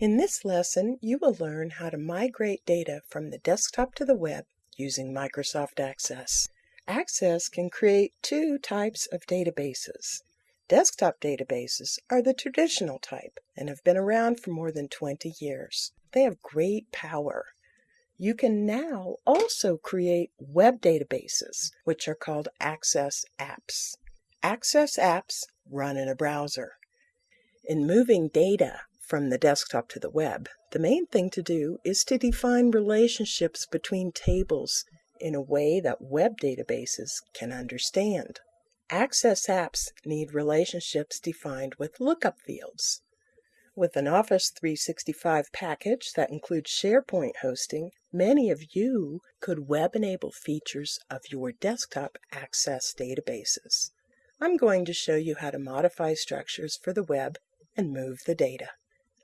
In this lesson, you will learn how to migrate data from the desktop to the web using Microsoft Access. Access can create two types of databases. Desktop databases are the traditional type and have been around for more than 20 years. They have great power. You can now also create web databases, which are called Access apps. Access apps run in a browser. In moving data from the desktop to the web, the main thing to do is to define relationships between tables in a way that web databases can understand. Access apps need relationships defined with lookup fields. With an Office 365 package that includes SharePoint hosting, many of you could web enable features of your desktop Access databases. I'm going to show you how to modify structures for the web and move the data.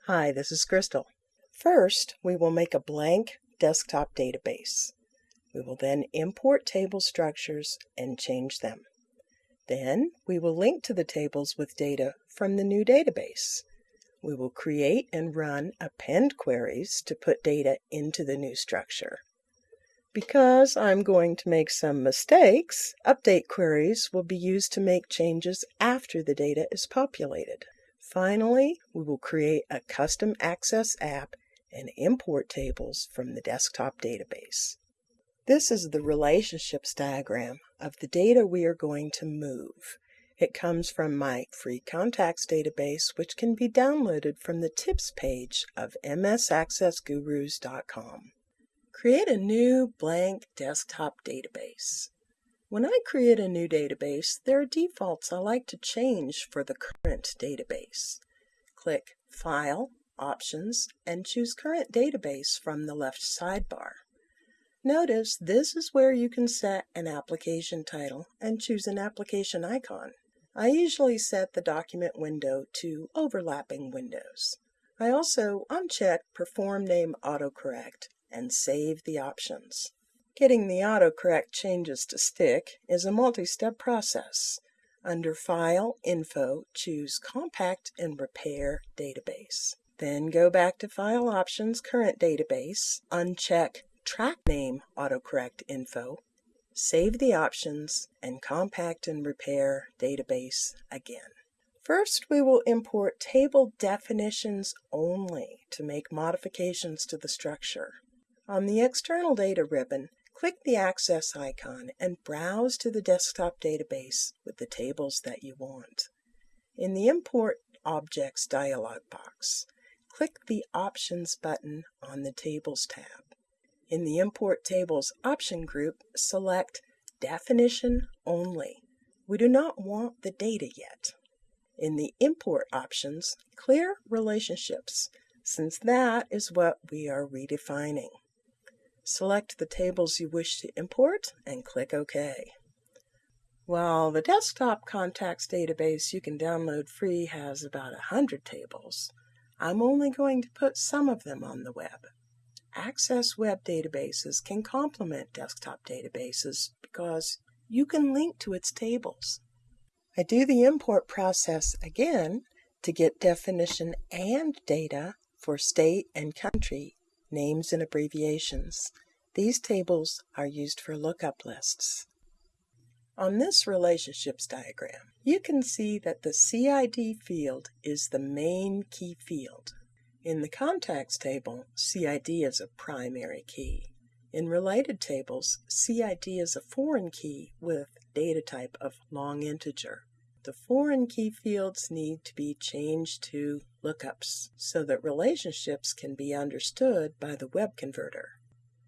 Hi, this is Crystal. First, we will make a blank desktop database. We will then import table structures and change them. Then we will link to the tables with data from the new database. We will create and run append queries to put data into the new structure. Because I'm going to make some mistakes, update queries will be used to make changes after the data is populated. Finally, we will create a custom Access app and import tables from the desktop database. This is the relationships diagram of the data we are going to move. It comes from my free contacts database, which can be downloaded from the tips page of msaccessgurus.com. Create a new blank desktop database. When I create a new database, there are defaults I like to change for the current database. Click File, Options, and choose Current Database from the left sidebar. Notice this is where you can set an application title and choose an application icon. I usually set the document window to overlapping windows. I also uncheck Perform Name Autocorrect and save the options. Getting the autocorrect changes to stick is a multi-step process. Under File, Info, choose Compact and Repair Database. Then go back to File Options, Current Database, uncheck Track Name Autocorrect Info, Save the options and compact and repair database again. First, we will import table definitions only to make modifications to the structure. On the External Data ribbon, click the Access icon and browse to the desktop database with the tables that you want. In the Import Objects dialog box, click the Options button on the Tables tab. In the Import Tables option group, select Definition Only. We do not want the data yet. In the Import options, clear Relationships, since that is what we are redefining. Select the tables you wish to import and click OK. While the desktop contacts database you can download free has about 100 tables, I'm only going to put some of them on the web. Access web databases can complement desktop databases because you can link to its tables. I do the import process again to get definition and data for state and country names and abbreviations. These tables are used for lookup lists. On this relationships diagram, you can see that the CID field is the main key field. In the contacts table, CID is a primary key. In related tables, CID is a foreign key with data type of long integer. The foreign key fields need to be changed to lookups so that relationships can be understood by the web converter.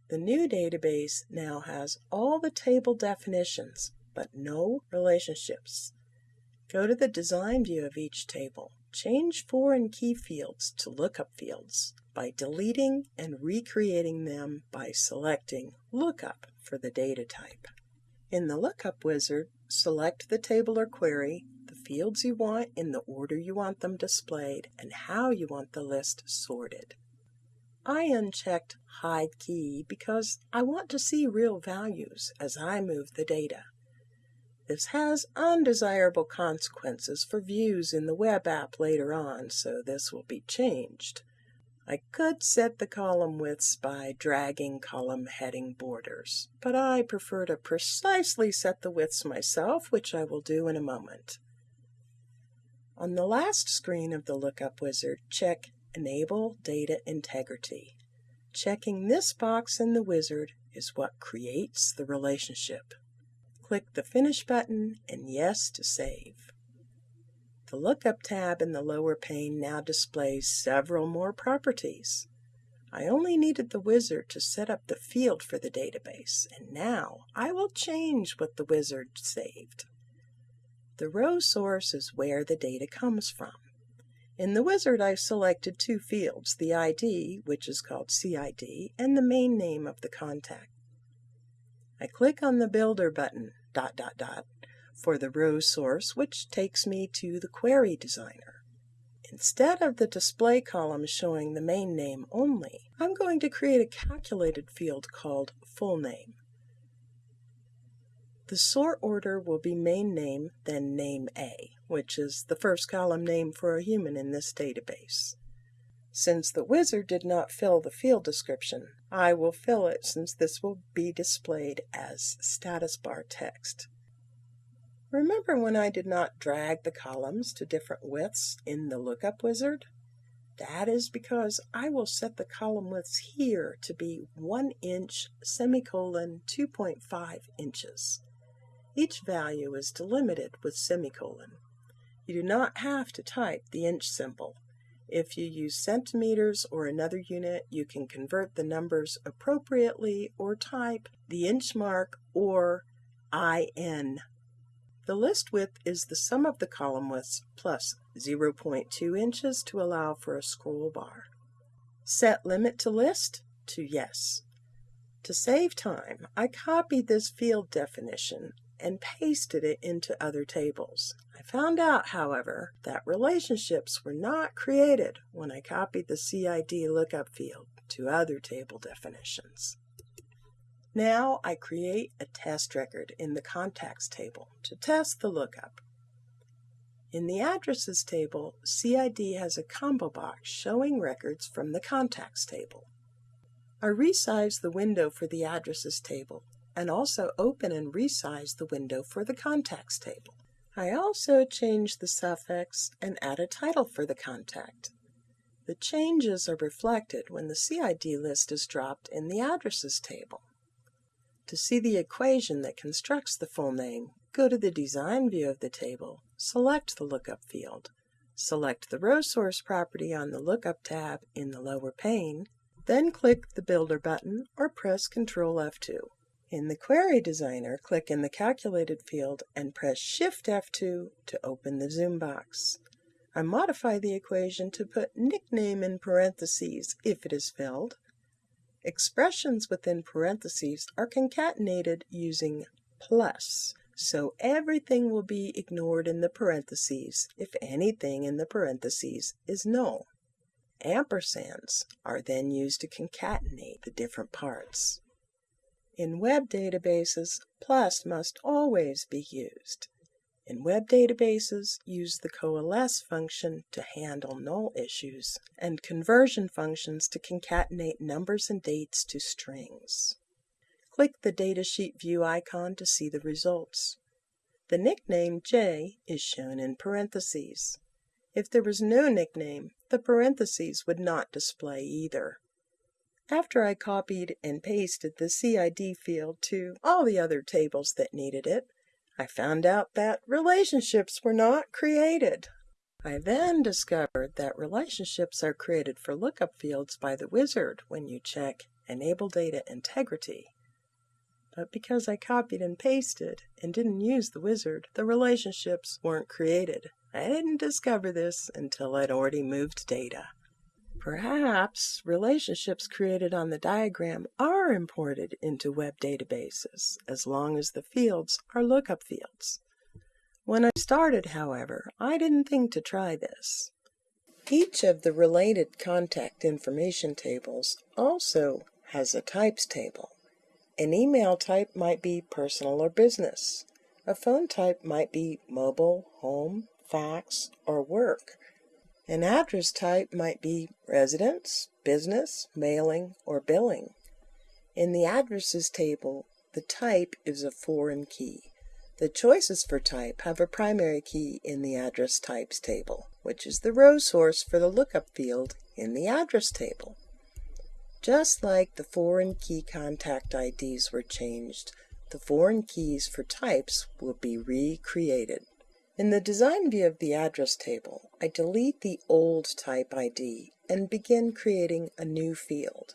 The new database now has all the table definitions, but no relationships. Go to the design view of each table Change foreign key fields to lookup fields by deleting and recreating them by selecting Lookup for the data type. In the Lookup wizard, select the table or query, fields you want in the order you want them displayed, and how you want the list sorted. I unchecked Hide Key because I want to see real values as I move the data. This has undesirable consequences for views in the web app later on, so this will be changed. I could set the column widths by dragging column heading borders, but I prefer to precisely set the widths myself, which I will do in a moment. On the last screen of the Lookup Wizard, check Enable Data Integrity. Checking this box in the wizard is what creates the relationship. Click the Finish button and Yes to save. The Lookup tab in the lower pane now displays several more properties. I only needed the wizard to set up the field for the database, and now I will change what the wizard saved. The row source is where the data comes from. In the wizard I've selected two fields, the ID, which is called CID, and the main name of the contact. I click on the Builder button, dot dot dot, for the row source, which takes me to the Query Designer. Instead of the display column showing the main name only, I'm going to create a calculated field called full name. The sort order will be main name, then name A, which is the first column name for a human in this database. Since the wizard did not fill the field description, I will fill it since this will be displayed as status bar text. Remember when I did not drag the columns to different widths in the lookup wizard? That is because I will set the column widths here to be 1 inch semicolon 2.5 inches. Each value is delimited with semicolon. You do not have to type the inch symbol. If you use centimeters or another unit, you can convert the numbers appropriately or type the inch mark or IN the list width is the sum of the column widths plus 0.2 inches to allow for a scroll bar. Set limit to list to yes. To save time, I copied this field definition and pasted it into other tables. I found out, however, that relationships were not created when I copied the CID lookup field to other table definitions. Now I create a test record in the contacts table to test the lookup. In the addresses table, CID has a combo box showing records from the contacts table. I resize the window for the addresses table and also open and resize the window for the contacts table. I also change the suffix and add a title for the contact. The changes are reflected when the CID list is dropped in the addresses table. To see the equation that constructs the full name, go to the Design view of the table, select the Lookup field, select the row source property on the Lookup tab in the lower pane, then click the Builder button or press Ctrl F2. In the Query Designer, click in the Calculated field and press Shift F2 to open the zoom box. I modify the equation to put nickname in parentheses if it is filled, Expressions within parentheses are concatenated using plus, so everything will be ignored in the parentheses if anything in the parentheses is null. Ampersands are then used to concatenate the different parts. In web databases, plus must always be used. In web databases, use the coalesce function to handle null issues, and conversion functions to concatenate numbers and dates to strings. Click the datasheet view icon to see the results. The nickname J is shown in parentheses. If there was no nickname, the parentheses would not display either. After I copied and pasted the CID field to all the other tables that needed it, I found out that relationships were not created. I then discovered that relationships are created for lookup fields by the wizard when you check Enable Data Integrity. But because I copied and pasted and didn't use the wizard, the relationships weren't created. I didn't discover this until I'd already moved data. Perhaps relationships created on the diagram are imported into web databases, as long as the fields are lookup fields. When I started, however, I didn't think to try this. Each of the related contact information tables also has a types table. An email type might be personal or business. A phone type might be mobile, home, fax, or work. An address type might be residence, business, mailing, or billing. In the addresses table, the type is a foreign key. The choices for type have a primary key in the address types table, which is the row source for the lookup field in the address table. Just like the foreign key contact IDs were changed, the foreign keys for types will be recreated. In the design view of the address table, I delete the old type ID and begin creating a new field.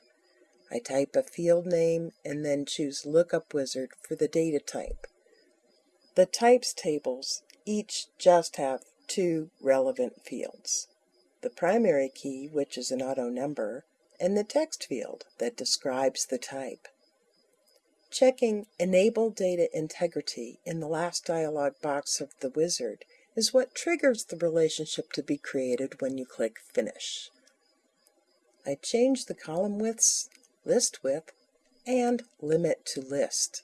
I type a field name and then choose Lookup Wizard for the data type. The types tables each just have two relevant fields. The primary key, which is an auto number, and the text field that describes the type. Checking Enable Data Integrity in the last dialog box of the wizard is what triggers the relationship to be created when you click Finish. I change the column widths, list width, and limit to list.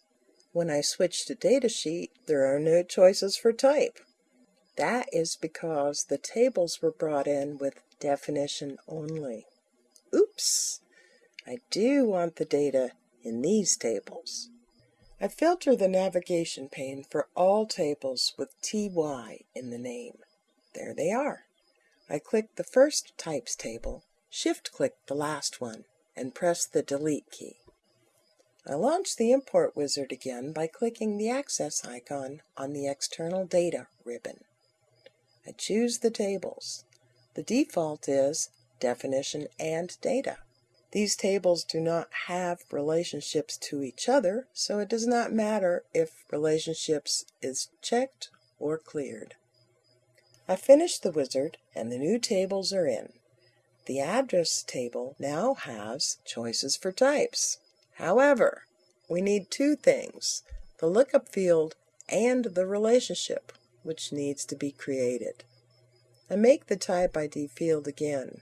When I switch to datasheet, there are no choices for type. That is because the tables were brought in with definition only. Oops! I do want the data in these tables. I filter the navigation pane for all tables with TY in the name. There they are. I click the first types table, shift click the last one, and press the delete key. I launch the Import Wizard again by clicking the Access icon on the External Data ribbon. I choose the tables. The default is Definition and Data. These tables do not have relationships to each other, so it does not matter if relationships is checked or cleared. I finish the wizard and the new tables are in. The address table now has choices for types. However, we need two things, the lookup field and the relationship, which needs to be created. I make the type ID field again.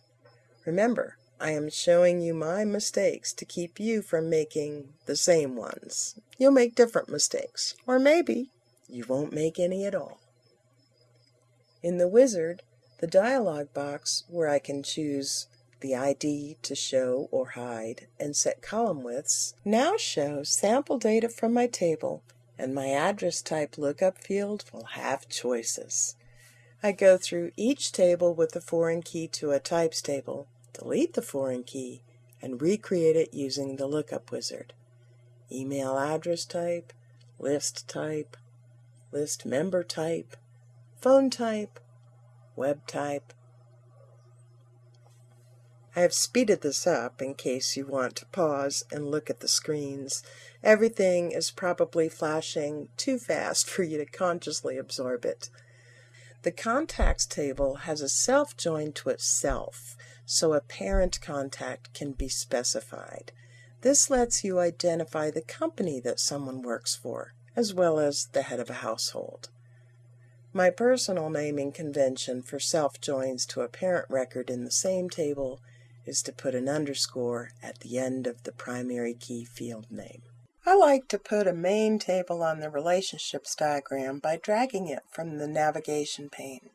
Remember, I am showing you my mistakes to keep you from making the same ones. You'll make different mistakes, or maybe you won't make any at all. In the wizard, the dialog box where I can choose the ID to show or hide, and set column widths, now shows sample data from my table and my address type lookup field will have choices. I go through each table with the foreign key to a types table, delete the foreign key, and recreate it using the lookup wizard. Email address type, list type, list member type, phone type, web type, I have speeded this up in case you want to pause and look at the screens. Everything is probably flashing too fast for you to consciously absorb it. The contacts table has a self joined to itself, so a parent contact can be specified. This lets you identify the company that someone works for, as well as the head of a household. My personal naming convention for self joins to a parent record in the same table is to put an underscore at the end of the primary key field name. I like to put a main table on the relationships diagram by dragging it from the navigation pane.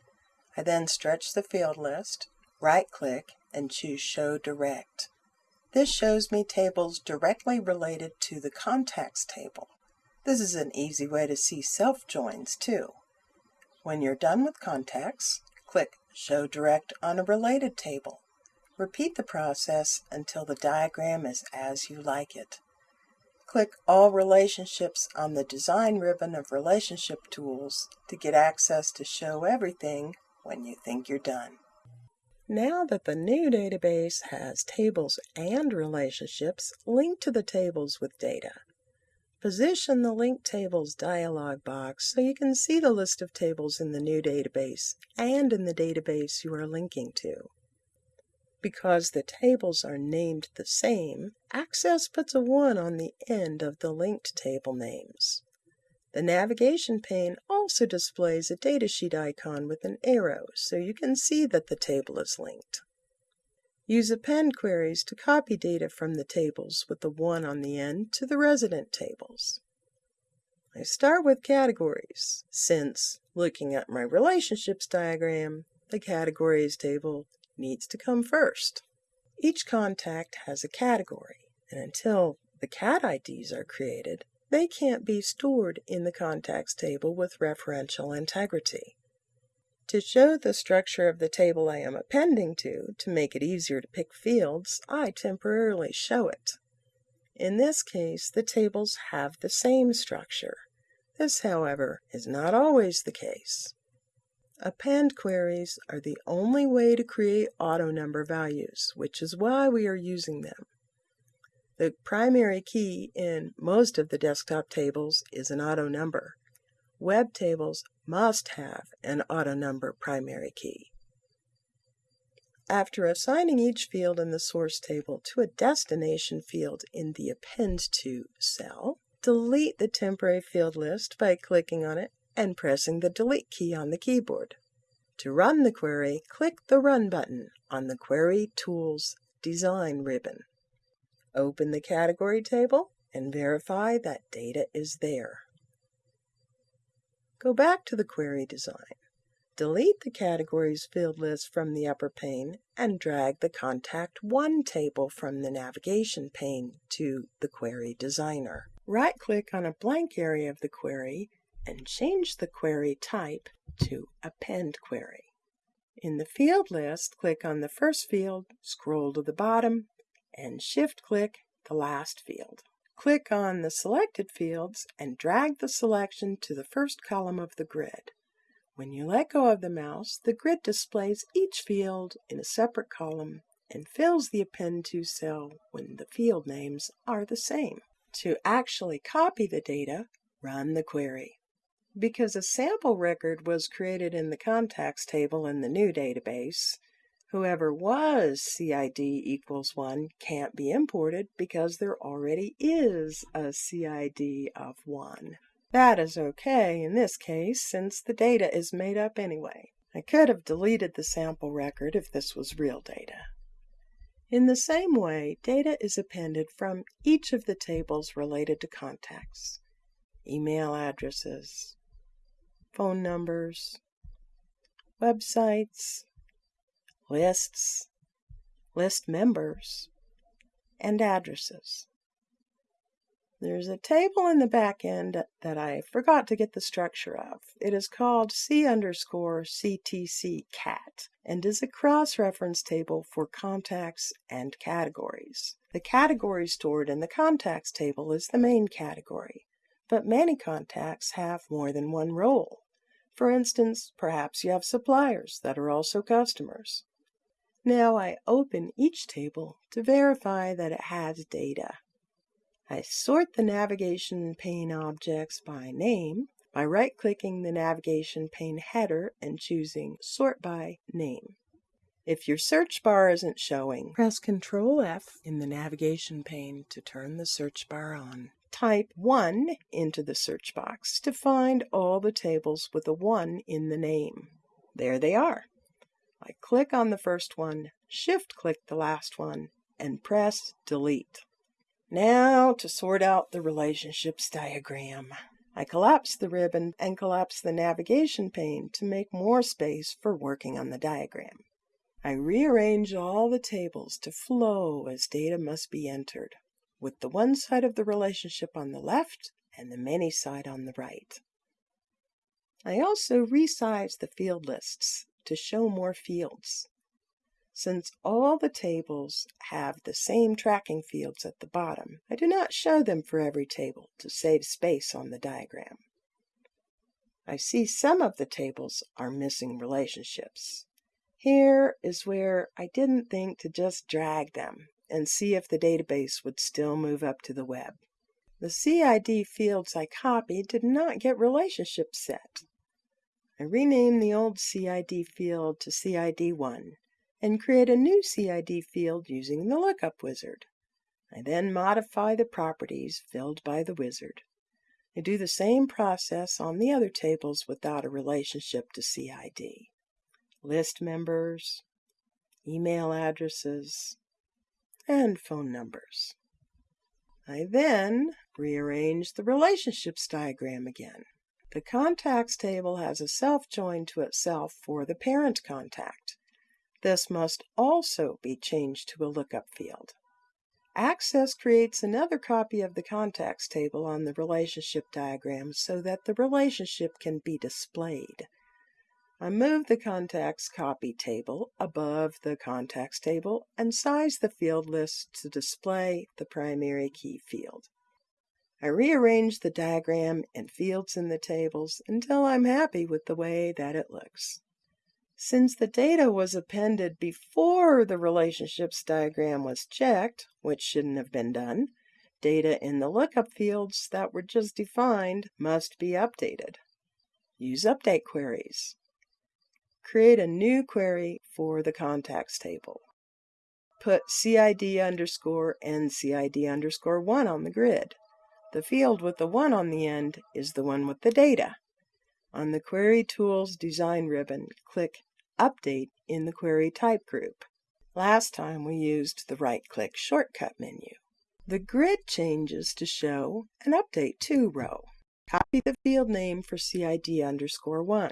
I then stretch the field list, right-click, and choose Show Direct. This shows me tables directly related to the contacts table. This is an easy way to see self-joins too. When you're done with contacts, click Show Direct on a related table. Repeat the process until the diagram is as you like it. Click All Relationships on the Design ribbon of Relationship Tools to get access to Show Everything when you think you're done. Now that the new database has tables and relationships, linked to the tables with data. Position the Link Tables dialog box so you can see the list of tables in the new database and in the database you are linking to. Because the tables are named the same, Access puts a 1 on the end of the linked table names. The navigation pane also displays a datasheet icon with an arrow so you can see that the table is linked. Use append queries to copy data from the tables with the 1 on the end to the resident tables. I start with categories, since, looking at my relationships diagram, the categories table needs to come first. Each contact has a category, and until the CAT IDs are created, they can't be stored in the contacts table with referential integrity. To show the structure of the table I am appending to, to make it easier to pick fields, I temporarily show it. In this case, the tables have the same structure. This, however, is not always the case. Append queries are the only way to create auto number values, which is why we are using them. The primary key in most of the desktop tables is an auto number. Web tables must have an auto number primary key. After assigning each field in the source table to a destination field in the Append to cell, delete the temporary field list by clicking on it and pressing the Delete key on the keyboard. To run the query, click the Run button on the Query Tools Design ribbon. Open the category table and verify that data is there. Go back to the query design. Delete the categories field list from the upper pane and drag the Contact 1 table from the navigation pane to the Query Designer. Right-click on a blank area of the query and change the query type to Append Query. In the field list, click on the first field, scroll to the bottom, and shift-click the last field. Click on the selected fields and drag the selection to the first column of the grid. When you let go of the mouse, the grid displays each field in a separate column and fills the append to cell when the field names are the same. To actually copy the data, run the query. Because a sample record was created in the contacts table in the new database, Whoever was CID equals 1 can't be imported because there already is a CID of 1. That is okay in this case since the data is made up anyway. I could have deleted the sample record if this was real data. In the same way, data is appended from each of the tables related to contacts. Email addresses, phone numbers, websites, lists, list members, and addresses. There's a table in the back end that I forgot to get the structure of. It is called C underscore CTC cat and is a cross-reference table for contacts and categories. The category stored in the contacts table is the main category, but many contacts have more than one role. For instance, perhaps you have suppliers that are also customers. Now I open each table to verify that it has data. I sort the navigation pane objects by name by right-clicking the navigation pane header and choosing Sort by Name. If your search bar isn't showing, press Ctrl F in the navigation pane to turn the search bar on. Type 1 into the search box to find all the tables with a 1 in the name. There they are. I click on the first one, shift click the last one, and press delete. Now to sort out the relationships diagram. I collapse the ribbon and collapse the navigation pane to make more space for working on the diagram. I rearrange all the tables to flow as data must be entered, with the one side of the relationship on the left and the many side on the right. I also resize the field lists to show more fields. Since all the tables have the same tracking fields at the bottom, I do not show them for every table to save space on the diagram. I see some of the tables are missing relationships. Here is where I didn't think to just drag them and see if the database would still move up to the web. The CID fields I copied did not get relationships set. I rename the old CID field to CID1 and create a new CID field using the lookup wizard. I then modify the properties filled by the wizard. I do the same process on the other tables without a relationship to CID. List members, email addresses, and phone numbers. I then rearrange the relationships diagram again. The contacts table has a self join to itself for the parent contact. This must also be changed to a lookup field. Access creates another copy of the contacts table on the relationship diagram so that the relationship can be displayed. I move the contacts copy table above the contacts table and size the field list to display the primary key field. I rearrange the diagram and fields in the tables until I'm happy with the way that it looks. Since the data was appended before the relationships diagram was checked, which shouldn't have been done, data in the lookup fields that were just defined must be updated. Use update queries. Create a new query for the contacts table. Put CID underscore and CID underscore 1 on the grid. The field with the 1 on the end is the one with the data. On the Query Tools Design ribbon, click Update in the Query Type group. Last time we used the right-click shortcut menu. The grid changes to show an Update To row. Copy the field name for CID underscore 1.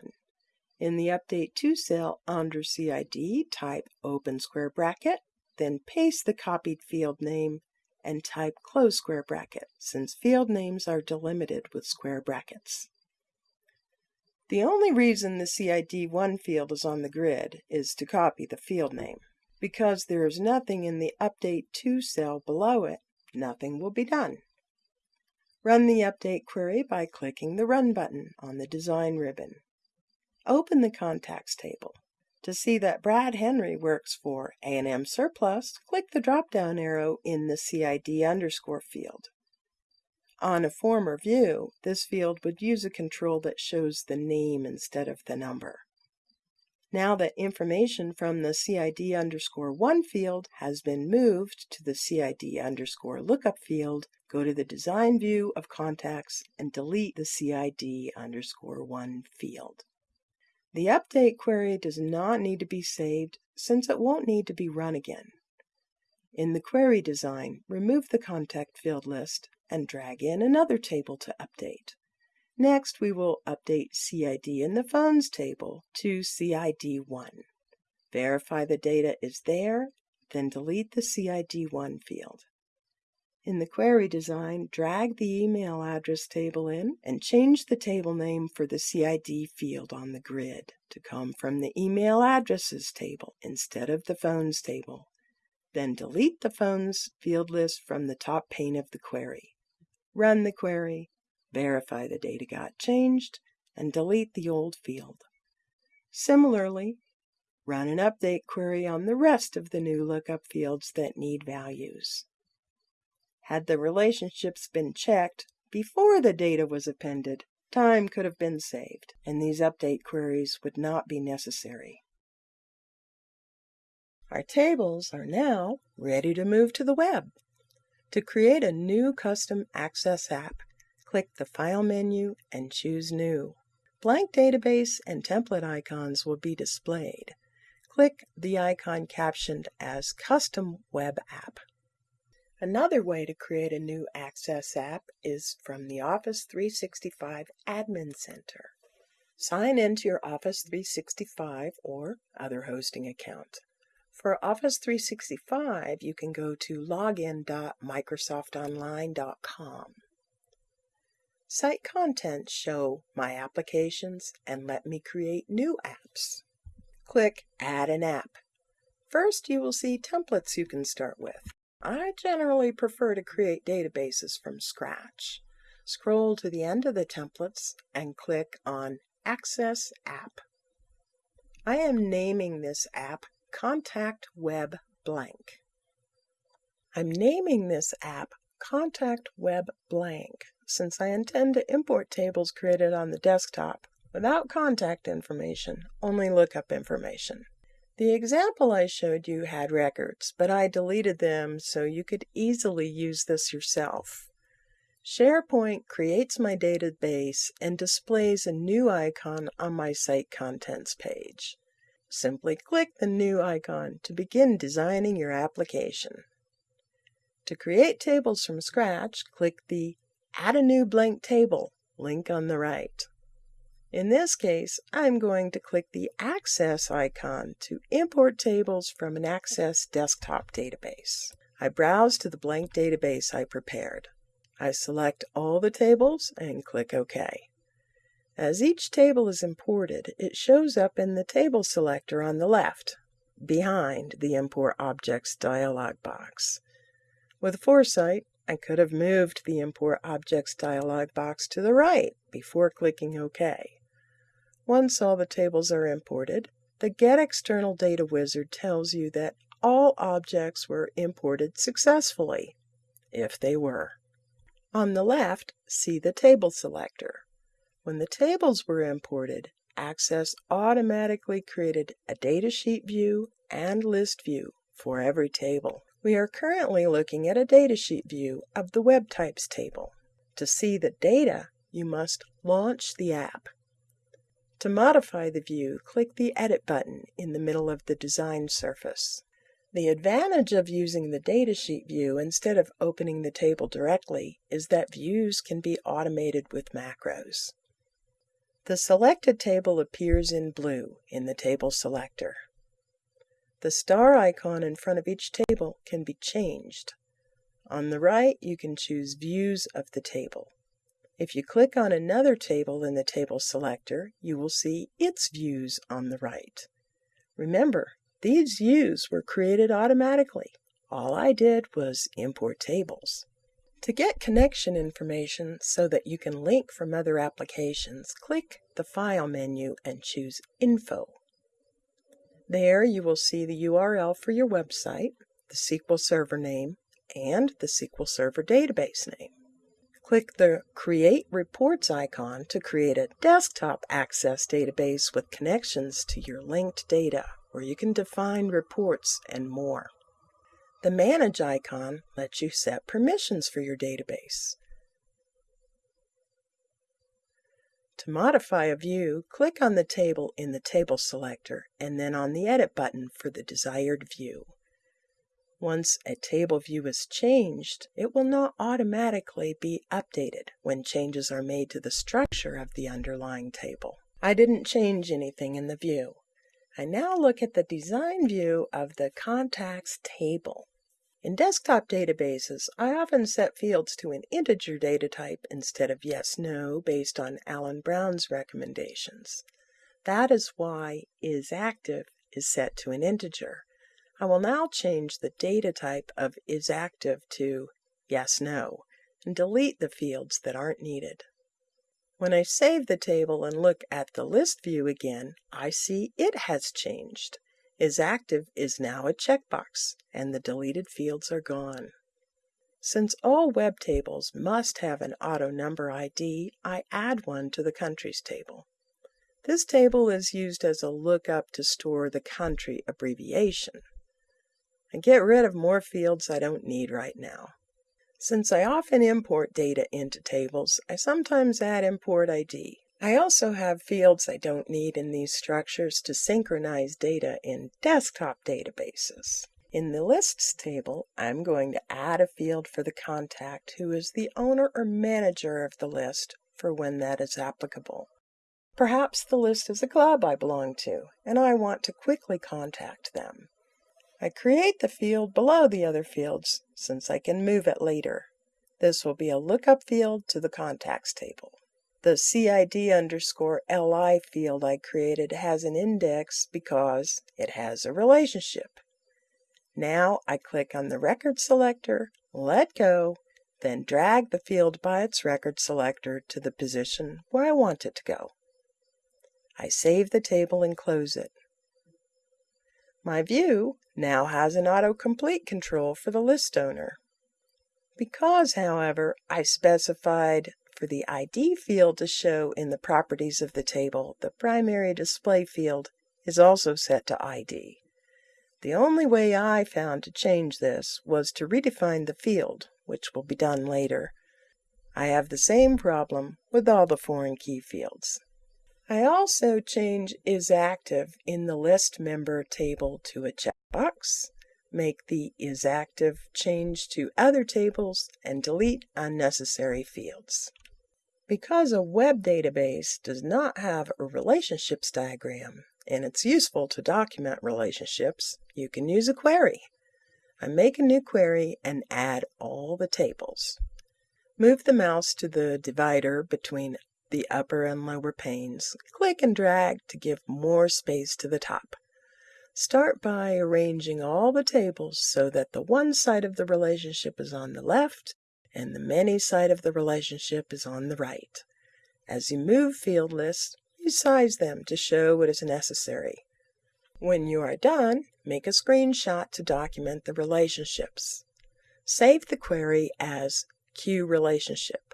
In the Update To cell under CID, type open square bracket, then paste the copied field name and type close square bracket, since field names are delimited with square brackets. The only reason the CID1 field is on the grid is to copy the field name. Because there is nothing in the Update To cell below it, nothing will be done. Run the update query by clicking the Run button on the Design ribbon. Open the Contacts table. To see that Brad Henry works for A&M Surplus, click the drop-down arrow in the CID underscore field. On a former view, this field would use a control that shows the name instead of the number. Now that information from the CID underscore 1 field has been moved to the CID underscore lookup field, go to the Design view of Contacts and delete the CID underscore 1 field. The update query does not need to be saved since it won't need to be run again. In the query design, remove the contact field list and drag in another table to update. Next, we will update CID in the phones table to CID1. Verify the data is there, then delete the CID1 field. In the query design, drag the email address table in and change the table name for the CID field on the grid to come from the email addresses table instead of the phones table. Then delete the phones field list from the top pane of the query. Run the query, verify the data got changed, and delete the old field. Similarly, run an update query on the rest of the new lookup fields that need values. Had the relationships been checked before the data was appended, time could have been saved, and these update queries would not be necessary. Our tables are now ready to move to the web. To create a new custom Access app, click the File menu and choose New. Blank database and template icons will be displayed. Click the icon captioned as Custom Web App. Another way to create a new Access app is from the Office 365 Admin Center. Sign in to your Office 365 or other hosting account. For Office 365, you can go to login.microsoftonline.com. Site contents show my applications and let me create new apps. Click Add an app. First, you will see templates you can start with. I generally prefer to create databases from scratch. Scroll to the end of the templates and click on Access App. I am naming this app Contact Web Blank. I'm naming this app Contact Web Blank since I intend to import tables created on the desktop without contact information, only lookup information. The example I showed you had records, but I deleted them so you could easily use this yourself. SharePoint creates my database and displays a new icon on my site contents page. Simply click the new icon to begin designing your application. To create tables from scratch, click the Add a new blank table link on the right. In this case, I'm going to click the Access icon to import tables from an Access desktop database. I browse to the blank database I prepared. I select all the tables and click OK. As each table is imported, it shows up in the Table selector on the left, behind the Import Objects dialog box. With foresight, I could have moved the Import Objects dialog box to the right before clicking OK. Once all the tables are imported, the Get External Data wizard tells you that all objects were imported successfully, if they were. On the left, see the Table selector. When the tables were imported, Access automatically created a datasheet view and list view for every table. We are currently looking at a datasheet view of the Web Types table. To see the data, you must launch the app. To modify the view, click the Edit button in the middle of the design surface. The advantage of using the datasheet view instead of opening the table directly is that views can be automated with macros. The selected table appears in blue in the Table selector. The star icon in front of each table can be changed. On the right, you can choose Views of the table. If you click on another table in the Table selector, you will see its views on the right. Remember, these views were created automatically. All I did was import tables. To get connection information so that you can link from other applications, click the File menu and choose Info. There you will see the URL for your website, the SQL Server name, and the SQL Server database name. Click the Create Reports icon to create a desktop access database with connections to your linked data, where you can define reports and more. The Manage icon lets you set permissions for your database. To modify a view, click on the table in the Table selector and then on the Edit button for the desired view. Once a table view is changed, it will not automatically be updated when changes are made to the structure of the underlying table. I didn't change anything in the view. I now look at the design view of the contacts table. In desktop databases, I often set fields to an integer data type instead of yes, no based on Allen Browne's recommendations. That is why isActive is set to an integer. I will now change the data type of isActive to yes, no, and delete the fields that aren't needed. When I save the table and look at the list view again, I see it has changed. IsActive is now a checkbox, and the deleted fields are gone. Since all web tables must have an auto number ID, I add one to the countries table. This table is used as a lookup to store the country abbreviation and get rid of more fields I don't need right now. Since I often import data into tables, I sometimes add import ID. I also have fields I don't need in these structures to synchronize data in desktop databases. In the Lists table, I'm going to add a field for the contact who is the owner or manager of the list for when that is applicable. Perhaps the list is a club I belong to, and I want to quickly contact them. I create the field below the other fields since I can move it later. This will be a lookup field to the contacts table. The CID underscore LI field I created has an index because it has a relationship. Now I click on the record selector, let go, then drag the field by its record selector to the position where I want it to go. I save the table and close it. My view now has an autocomplete control for the list owner. Because, however, I specified for the ID field to show in the properties of the table, the primary display field is also set to ID. The only way I found to change this was to redefine the field, which will be done later. I have the same problem with all the foreign key fields. I also change is active in the list member table to a checkbox, make the is active change to other tables, and delete unnecessary fields. Because a web database does not have a relationships diagram and it's useful to document relationships, you can use a query. I make a new query and add all the tables. Move the mouse to the divider between the upper and lower panes. Click and drag to give more space to the top. Start by arranging all the tables so that the one side of the relationship is on the left and the many side of the relationship is on the right. As you move field lists, you size them to show what is necessary. When you are done, make a screenshot to document the relationships. Save the query as Q relationship.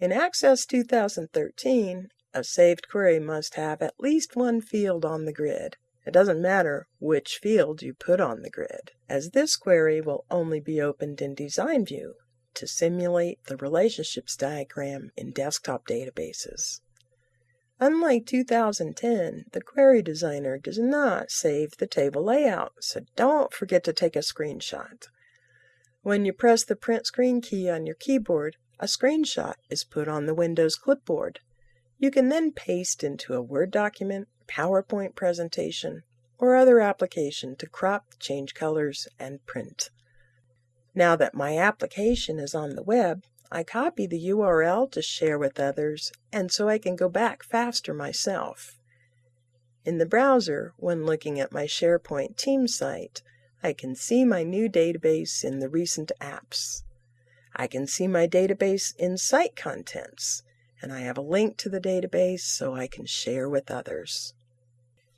In Access 2013, a saved query must have at least one field on the grid. It doesn't matter which field you put on the grid, as this query will only be opened in Design View to simulate the relationships diagram in desktop databases. Unlike 2010, the Query Designer does not save the table layout, so don't forget to take a screenshot. When you press the print screen key on your keyboard, a screenshot is put on the Windows clipboard. You can then paste into a Word document, PowerPoint presentation, or other application to crop, change colors, and print. Now that my application is on the web, I copy the URL to share with others and so I can go back faster myself. In the browser, when looking at my SharePoint team site, I can see my new database in the recent apps. I can see my database in site contents, and I have a link to the database so I can share with others.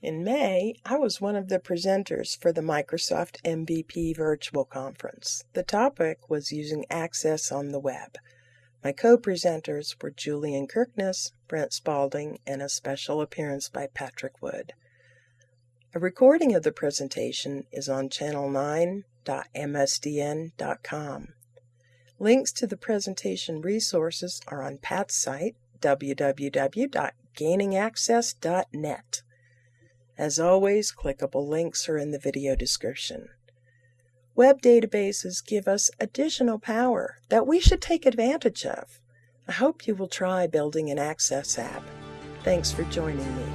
In May, I was one of the presenters for the Microsoft MVP Virtual Conference. The topic was using Access on the web. My co presenters were Julian Kirkness, Brent Spaulding, and a special appearance by Patrick Wood. A recording of the presentation is on channel9.msdn.com. Links to the presentation resources are on Pat's site, www.gainingaccess.net. As always, clickable links are in the video description. Web databases give us additional power that we should take advantage of. I hope you will try building an Access app. Thanks for joining me.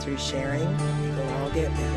Through sharing, we will all get better.